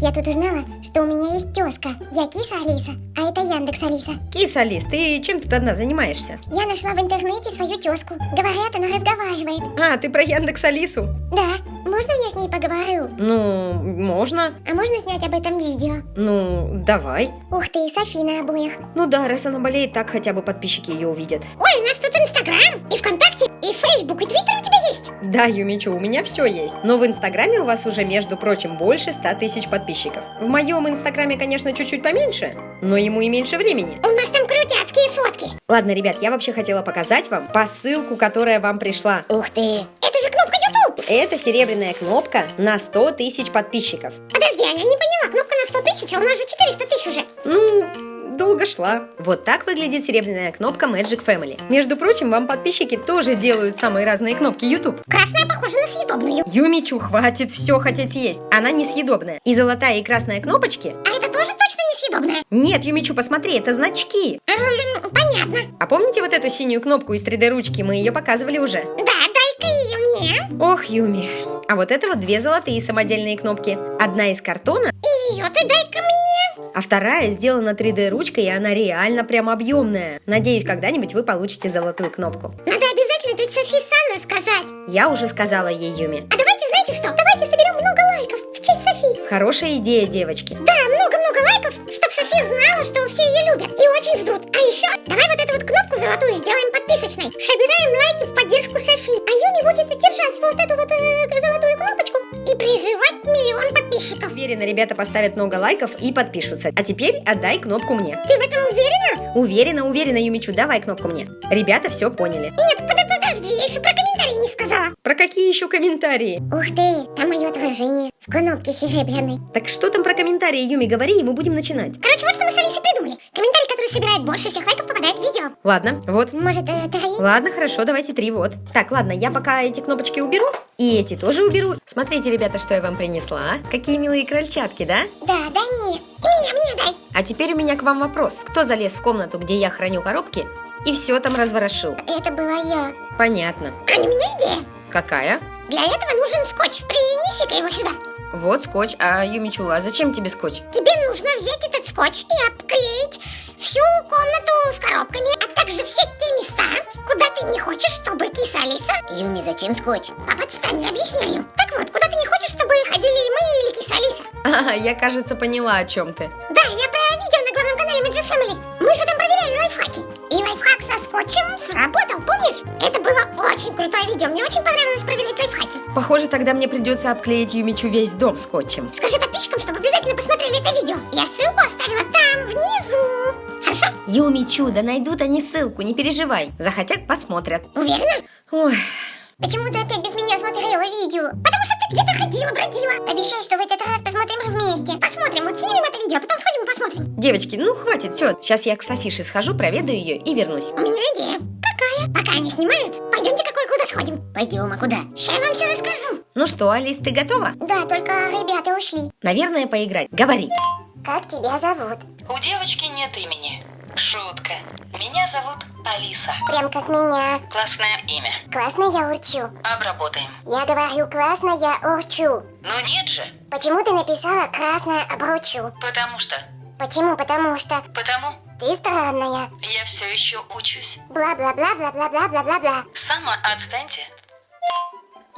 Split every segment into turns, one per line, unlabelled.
Я тут узнала, что у меня есть тезка. Я киса Алиса, а это Яндекс Алиса.
Киса, Алис, ты чем тут одна занимаешься?
Я нашла в интернете свою тезку. Говорят, она разговаривает.
А, ты про Яндекс Алису?
Да, можно я с ней поговорю?
Ну, можно.
А можно снять об этом видео?
Ну, давай.
Ух ты, Софи на обоих.
Ну да, раз она болеет, так хотя бы подписчики ее увидят.
Ой, у нас тут Инстаграм, и ВКонтакте, и Фейсбук, и Твиттер у тебя есть?
Да, Юмичу, у меня все есть. Но в Инстаграме у вас уже, между прочим, больше 100 тысяч подписчиков. В моем Инстаграме, конечно, чуть-чуть поменьше, но ему и меньше времени.
У нас там крутяцкие фотки.
Ладно, ребят, я вообще хотела показать вам посылку, которая вам пришла.
Ух ты. Это же кнопка YouTube.
Это серебряная кнопка на 100 тысяч подписчиков.
Подожди, Аня, не поняла. Кнопка на 100 тысяч, а у нас же 400 тысяч уже.
Ну, долго шла. Вот так выглядит серебряная кнопка Magic Family. Между прочим, вам подписчики тоже делают самые разные кнопки YouTube.
Красная похожа на съедобную.
Юмичу, хватит все хотеть есть. Она несъедобная. И золотая и красная кнопочки...
А это тоже точно несъедобная?
Нет, Юмичу, посмотри, это значки.
Эм, понятно.
А помните вот эту синюю кнопку из 3D ручки? Мы ее показывали уже.
Да.
Ох, Юми. А вот это вот две золотые самодельные кнопки. Одна из картона,
И ее ты дай-ка мне.
а вторая сделана 3D ручкой, и она реально прям объемная. Надеюсь, когда-нибудь вы получите золотую кнопку.
Надо обязательно тут Софи Сан рассказать.
Я уже сказала ей Юми.
А давайте, знаете что? Давайте соберем много лайков в честь Софи.
Хорошая идея, девочки.
Да, много-много лайков, чтобы Софи знала, что все ее любят и очень ждут. А еще, давай вот эту вот кнопку золотую сделаем подписочной. Собираем лайки в поддержку Софи. А Юми будет держать вот эту вот э, золотую кнопочку и приживать миллион подписчиков.
Уверена, ребята поставят много лайков и подпишутся. А теперь отдай кнопку мне.
Ты в этом уверена?
Уверена, уверена, Юмичу, давай кнопку мне. Ребята все поняли.
Нет, под- подожди, я еще про комментарии не сказала.
Про какие еще комментарии?
Ух ты, там мое отражение в кнопке серебряной.
Так что там про комментарии, Юми, говори, и мы будем начинать.
Короче, собирает больше всех лайков, попадает в видео.
Ладно, вот.
Может, э, три?
Ладно, хорошо, давайте три, вот. Так, ладно, я пока эти кнопочки уберу, и эти тоже уберу. Смотрите, ребята, что я вам принесла. Какие милые крольчатки, да?
Да, дай мне. И мне, мне дай.
А теперь у меня к вам вопрос. Кто залез в комнату, где я храню коробки, и все там разворошил?
Это была я.
Понятно.
Аня, у меня идея.
Какая?
Для этого нужен скотч. Принеси-ка его сюда.
Вот скотч. А, Юмичула, а зачем тебе скотч?
Тебе нужно взять этот скотч и обклеить всю комнату с коробками, а также все те места, куда ты не хочешь, чтобы киса Алиса... Юми, зачем скотч? Папа, отстань, я объясняю. Так вот, куда ты не хочешь, чтобы ходили мы или киса Алиса?
А, я, кажется, поняла, о чем ты.
Да, я про видео на главном канале Magic Family. Мы же там проверяли лайфхаки. И лайфхак со скотчем сработал, помнишь? Это было очень крутое видео. Мне очень понравилось проверять лайфхаки.
Похоже, тогда мне придется обклеить Юмичу весь дом скотчем.
Скажи подписчикам, чтобы обязательно посмотрели это видео. Я ссылку оставила там, внизу. Хорошо?
Юмичу, да найдут они ссылку, не переживай. Захотят, посмотрят.
Уверена?
Ой,
Почему ты опять без меня смотрела видео? Потому что ты где-то ходила, бродила. Обещаю, что в этот раз посмотрим вместе. Посмотрим, вот снимем это видео, а потом сходим и посмотрим.
девочки, ну хватит, все. Сейчас я к Софише схожу, проведаю ее и вернусь.
У меня идея. Какая? Пока они снимают, пойдемте какой куда сходим. Пойдем, а куда? Сейчас я вам все расскажу.
Ну что, Алис, ты готова?
Да, только ребята ушли.
Наверное, поиграть. Говори.
Как тебя зовут?
У девочки нет имени. Шутка. Меня зовут Алиса.
Прям как меня.
Классное имя.
Классно я урчу.
Обработаем.
Я говорю классно я урчу.
Ну нет же.
Почему ты написала красное обручу?
Потому что.
Почему? Потому что
Потому
ты странная.
я все еще учусь.
Бла-бла-бла-бла-бла-бла-бла-бла.
Сама отстаньте.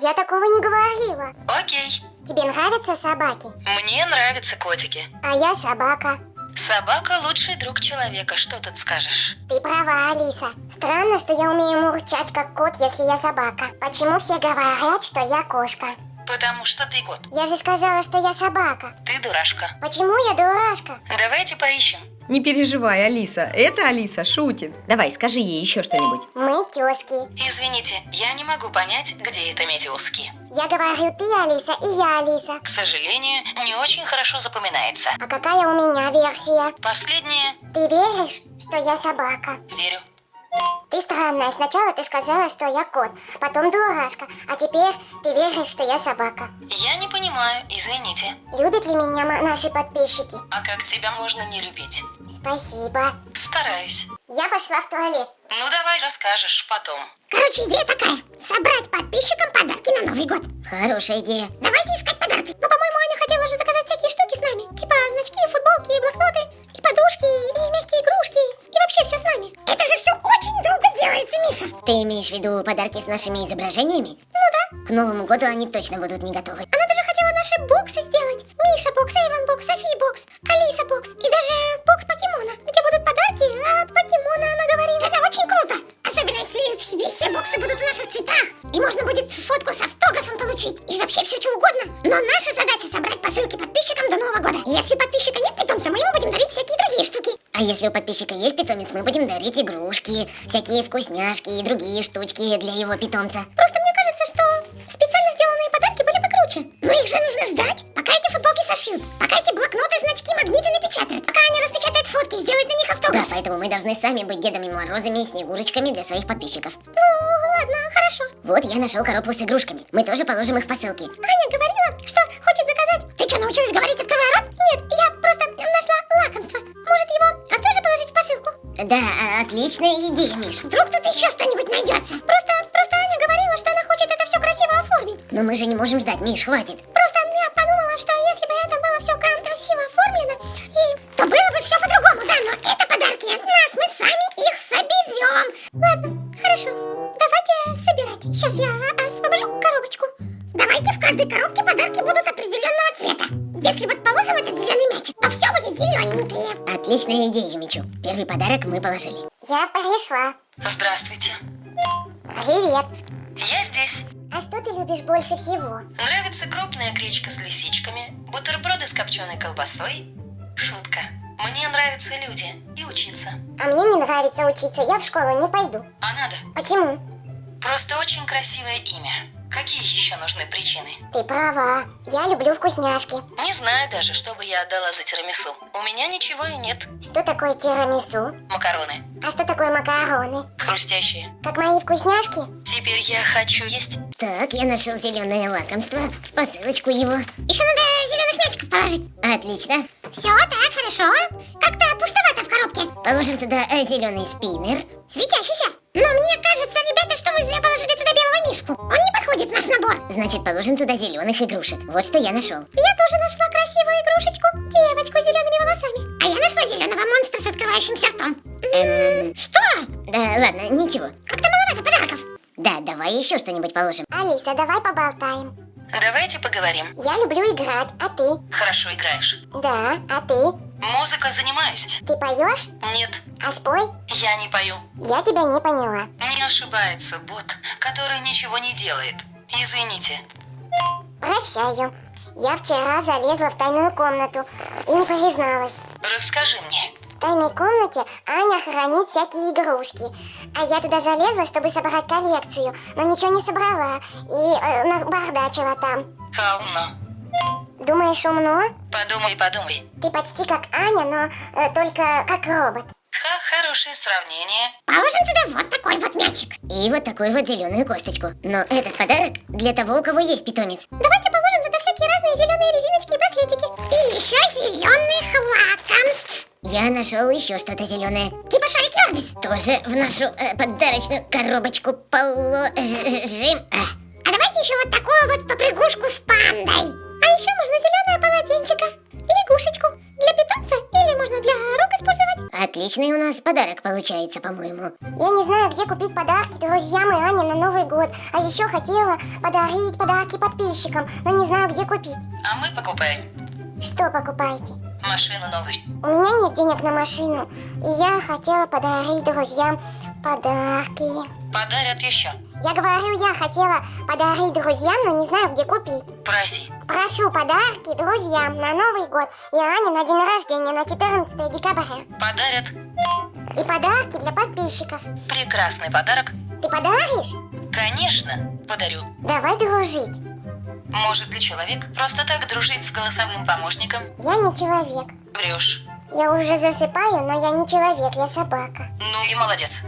Я такого не говорила.
Окей.
Тебе нравятся собаки?
Мне нравятся котики.
А я собака.
Собака лучший друг человека. Что тут скажешь?
Ты права, Алиса. Странно, что я умею мурчать как кот, если я собака. Почему все говорят, что я кошка?
Потому что ты кот.
Я же сказала, что я собака.
Ты дурашка.
Почему я дурашка?
Давайте поищем.
Не переживай, Алиса. Это Алиса шутит. Давай, скажи ей еще что-нибудь.
Мы тезки.
Извините, я не могу понять, где это метеуски.
Я говорю ты, Алиса, и я, Алиса.
К сожалению, не очень хорошо запоминается.
А какая у меня версия?
Последнее
Ты веришь, что я собака?
верю.
Ты странная. Сначала ты сказала, что я кот, потом дурашка, а теперь ты веришь, что я собака.
Я не понимаю, извините.
Любят ли меня наши подписчики?
А как тебя можно не любить?
Спасибо.
Стараюсь.
Я пошла в туалет.
Ну давай расскажешь потом.
Короче, идея такая. Собрать подписчикам подарки на Новый год. Хорошая идея. Давайте искать подарки. Ну, по-моему, Аня хотела же заказать всякие штуки с нами подушки и мягкие игрушки, и вообще все с нами. Это же все очень долго делается, Миша. Ты имеешь в виду подарки с нашими изображениями? Ну да. К Новому году они точно будут не готовы. Она даже хотела наши боксы сделать. Миша бокс, Эйвен бокс, Софи бокс, Алиса бокс и даже бокс покемона, где будут подарки а от покемона, она говорит Это очень круто. Особенно если здесь все боксы будут в наших цветах. И можно будет фотку с автографом получить. И вообще все что угодно. Но наша задача собрать посылки подписчикам до Нового года. Если подписчика нет, питомца, мы ему будем дарить всякие другие штуки. А если у подписчика есть питомец, мы будем дарить игрушки, всякие вкусняшки и другие штучки для его питомца. Просто мне кажется, что специально сделанные подарки были бы круче. Но их же нужно ждать, пока эти футболки сошьют, пока эти блокноты, значки, магниты напечатают, пока они распечатают фотки, сделают на них автограф. Да, поэтому мы должны сами быть Дедами Морозами и Снегурочками для своих подписчиков. Ну, ладно, хорошо. Вот я нашел коробку с игрушками. Мы тоже положим их в посылки. Аня говорила, что хочет заказать... Ты что, научилась говорить, открывая рот? Нет, я просто лакомство. Может, его а тоже положить в посылку? Да, отличная идея, Миш. Вдруг тут еще что-нибудь найдется. Просто, просто Аня говорила, что она хочет это все красиво оформить. Но мы же не можем ждать, Миш, хватит. Просто я подумала, что если бы это было все красиво оформлено, Отличная идея, Мичу. Первый подарок мы положили. Я пришла.
Здравствуйте.
Привет.
Я здесь.
А что ты любишь больше всего?
Нравится крупная гречка с лисичками, бутерброды с копченой колбасой. Шутка. Мне нравятся люди и учиться.
А мне не нравится учиться, я в школу не пойду.
А надо.
Почему?
Просто очень красивое имя. Какие еще нужны причины?
Ты права, я люблю вкусняшки.
Не знаю даже, что бы я отдала за тирамису. У меня ничего и нет.
Что такое тирамису?
Макароны.
А что такое макароны?
Хрустящие.
Как мои вкусняшки?
Теперь я хочу есть.
Так, я нашел зеленое лакомство. В посылочку его. Еще надо зеленых мячиков положить. Отлично. Все, так, хорошо. Как-то пустовато в коробке. Положим туда э, зеленый спиннер. Светящийся. Но мне кажется, ребята, что мы зря положили туда белого мишку. Он в наш набор. Значит, положим туда зеленых игрушек. Вот что я нашел. Я тоже нашла красивую игрушечку. Девочку с зелеными волосами. А я нашла зеленого монстра с открывающимся ртом. Эм... Что? Да, ладно, ничего. Как-то маловато подарков. Да, давай еще что-нибудь положим. Алиса, давай поболтаем.
Давайте поговорим.
Я люблю играть, а ты?
Хорошо играешь.
Да, а ты?
Музыкой занимаюсь?
Ты поешь?
Нет,
А спой?
я не пою.
Я тебя не поняла.
Не ошибается бот, который ничего не делает. Извините.
Прощаю. Я вчера залезла в тайную комнату и не призналась.
Расскажи мне.
В тайной комнате Аня хранит всякие игрушки. А я туда залезла, чтобы собрать коллекцию, но ничего не собрала и э, набардачила там.
No?
Думаешь, умно?
Подумай, подумай.
Ты почти как Аня, но э, только как робот.
Ха, хорошее сравнение.
Положим туда вот такой вот мячик. И вот такую вот зеленую косточку. Но этот подарок для того, у кого есть питомец. Давайте положим туда всякие разные зеленые резиночки и браслетики. И еще зеленых лакомств. Я нашел еще что-то зеленое. Типа шарики Орбис. Тоже в нашу э, подарочную коробочку положим. А. а давайте еще вот такую вот попрыгушку с пандой. А еще можно зеленое полотенчико, лягушечку для питомца или можно. Отличный у нас подарок получается, по-моему. Я не знаю, где купить подарки друзьям и Ане на Новый год. А еще хотела подарить подарки подписчикам, но не знаю, где купить.
А мы покупаем
Что покупаете?
машину новую.
У меня нет денег на машину, и я хотела подарить друзьям подарки.
Подарят еще.
Я говорю, я хотела подарить друзьям, но не знаю, где купить.
Проси.
Прошу подарки друзьям на Новый год и Ане на день рождения на 14 декабря.
Подарят.
И подарки для подписчиков.
Прекрасный подарок.
Ты подаришь?
Конечно, подарю.
Давай дружить.
Может ли человек просто так дружить с голосовым помощником?
Я не человек.
Врешь.
Я уже засыпаю, но я не человек, я собака.
Ну и молодец.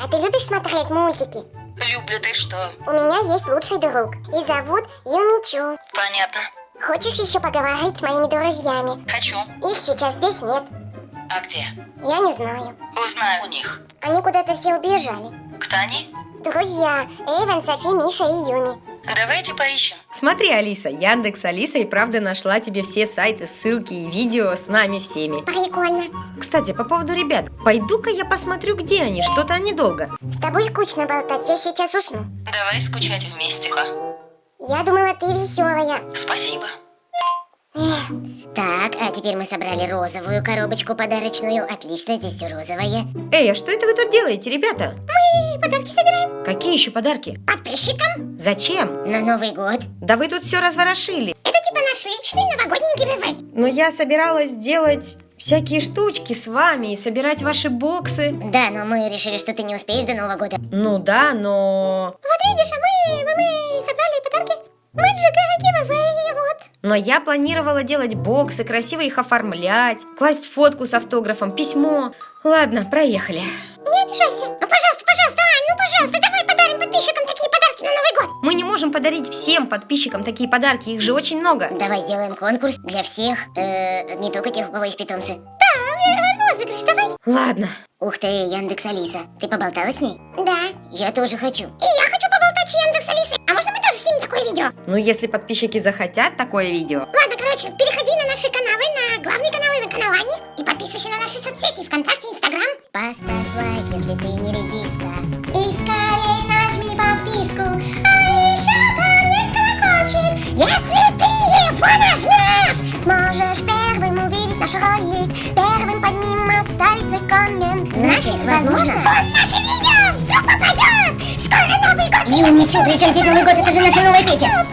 А ты любишь смотреть мультики?
Люблю ты что?
У меня есть лучший друг, и зовут Юмичу.
Понятно.
Хочешь еще поговорить с моими друзьями?
Хочу.
Их сейчас здесь нет.
А где?
Я не знаю.
Узнаю у них.
Они куда-то все убежали.
Кто они?
Друзья, Эйвен, Софи, Миша и Юми.
Давайте поищем.
Смотри, Алиса, Яндекс Алиса и правда нашла тебе все сайты, ссылки и видео с нами всеми.
Прикольно.
Кстати, по поводу ребят, пойду-ка я посмотрю, где они, что-то они долго.
С тобой скучно болтать, я сейчас усну.
Давай скучать вместе.
Я думала, ты веселая.
Спасибо.
Так, а теперь мы собрали розовую коробочку подарочную. Отлично, здесь все розовое.
Эй, а что это вы тут делаете, ребята?
Мы подарки собираем
Какие еще подарки?
подписчикам
Зачем?
на Новый год.
Да вы тут все разворошили.
Это типа наш личный новогодний гивэвэй.
Но я собиралась сделать всякие штучки с вами и собирать ваши боксы.
Да, но мы решили, что ты не успеешь до Нового года.
Ну да, но...
Вот видишь, а мы, мы собрали подарки. Мы гивэвэй, вот.
Но я планировала делать боксы, красиво их оформлять, класть фотку с автографом, письмо. Ладно, проехали.
Не обижайся. Ну, пожалуйста, пожалуйста, Ань, ну, пожалуйста, давай подарим подписчикам такие подарки на Новый год.
Мы не можем подарить всем подписчикам такие подарки, их же очень много.
Давай сделаем конкурс для всех, э, не только тех, у кого есть питомцы. Да, розыгрыш, давай.
Ладно.
Ух ты, Яндекс Алиса, ты поболтала с ней? Да. Я тоже хочу. И я хочу поболтать с Яндекс Алисой. А можно мы тоже такое видео?
Ну, если подписчики захотят такое видео.
Ладно, короче, переходи на наши каналы, на главные каналы на каналане и подписывайся на наши соцсети ВКонтакте, Инстаграм. Поставь лайк, если ты не редиска. И скорее нажми подписку. А еще там есть колокольчик. Если ты его нажмешь, сможешь первым увидеть наш ролик, первым под ним оставить свой коммент. Значит, возможно, он наше видео вдруг попадет. Скоро Новый год. И умничу, причем здесь Новый год, это же наша новая песня.